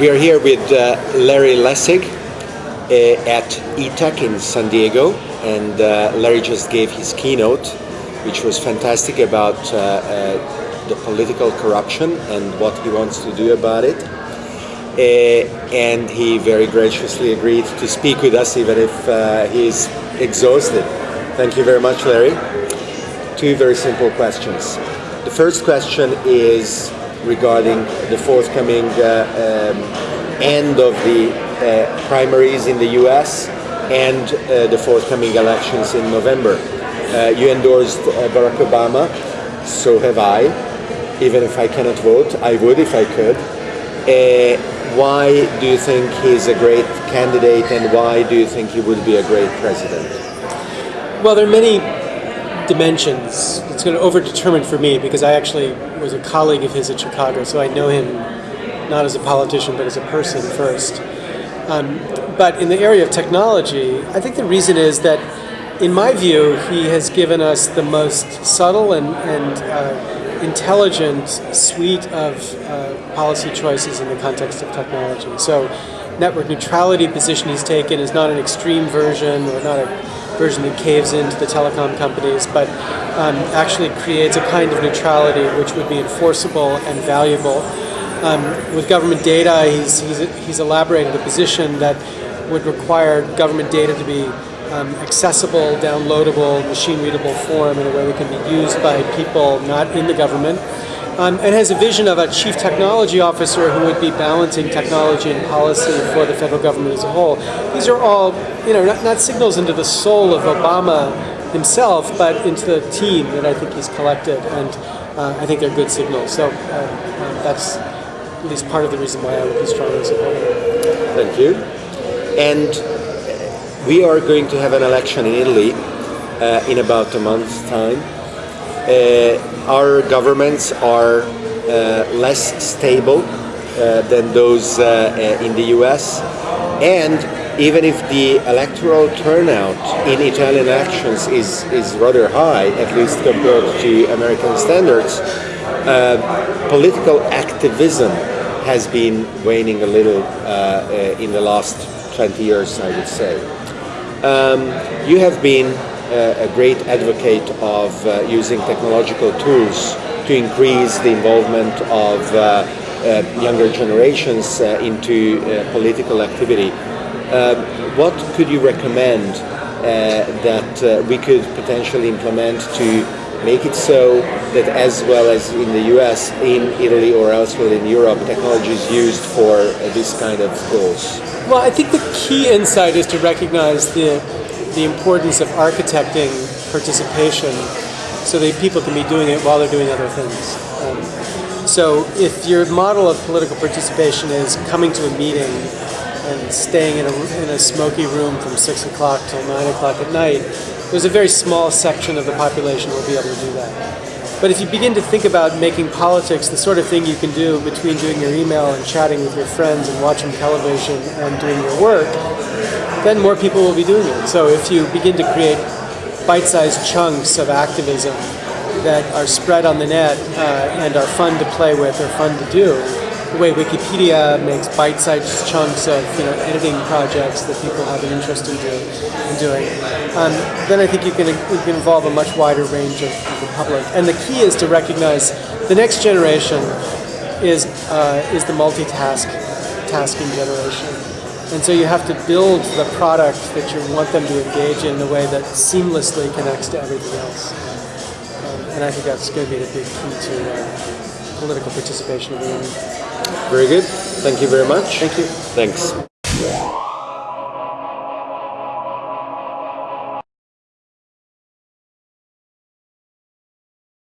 We are here with uh, Larry Lessig uh, at eTech in San Diego, and uh, Larry just gave his keynote, which was fantastic about uh, uh, the political corruption and what he wants to do about it. Uh, and he very graciously agreed to speak with us, even if he's exhausted. Thank you very much, Larry. Two very simple questions. The first question is regarding the forthcoming uh, um, end of the uh, primaries in the US and uh, the forthcoming elections in November. you endorsed Barack Obama, so have I. Even if I cannot vote, I would if I could. why do you think he's a great candidate and why do you think he would be a great president? Well, there are many dimensions. It's going to overdetermine for me because I actually was a colleague of his at Chicago, so I know him not as a politician but as a person first. Um, but in the area of technology, I think the reason is that, in my view, he has given us the most subtle and, and uh, intelligent suite of uh, policy choices in the context of technology. So, network neutrality position he's taken is not an extreme version or not a version that caves into the telecom companies, but um, actually creates a kind of neutrality which would be enforceable and valuable. Um, with government data, he's, he's, he's elaborated a position that would require government data to be um, accessible, downloadable, machine-readable form in a way that can be used by people not in the government um, and has a vision of a chief technology officer who would be balancing technology and policy for the federal government as a whole. These are all, you know, not, not signals into the soul of Obama himself, but into the team that I think he's collected, and uh, I think they're good signals. So uh, uh, that's at least part of the reason why I would be strongly supporting him. Thank you. And we are going to have an election in Italy uh, in about a month's time. Uh, our governments are uh, less stable uh, than those in the US. And even if the electoral turnout in Italian elections is, is rather high, at least compared to American standards, uh, political activism has been waning a little uh, in the last 20 years, I would say. Um, you have been a great advocate of uh, using technological tools to increase the involvement of uh, uh, younger generations into political activity. what could you recommend that we could potentially implement to make it so that as well as in the US, in Italy or elsewhere in Europe, technology is used for this kind of goals? Well, I think the key insight is to recognize the the importance of architecting participation so that people can be doing it while they're doing other things. Um, so if your model of political participation is coming to a meeting and staying in a, in a smoky room from 6 o'clock till 9 o'clock at night, there's a very small section of the population who will be able to do that. But if you begin to think about making politics the sort of thing you can do between doing your email and chatting with your friends and watching television and doing your work, then more people will be doing it. So if you begin to create bite-sized chunks of activism that are spread on the net uh, and are fun to play with or fun to do, the way Wikipedia makes bite-sized chunks of you know editing projects that people have an interest in, do, in doing, um, then I think you can, you can involve a much wider range of, the public. And the key is to recognize the next generation is uh, is the multitask tasking generation. And so you have to build the product that you want them to engage in in a way that seamlessly connects to everything else. Um, and I think that's going to be the big key to uh, political participation of the Very good. Thank you very much. Thank you. Thanks.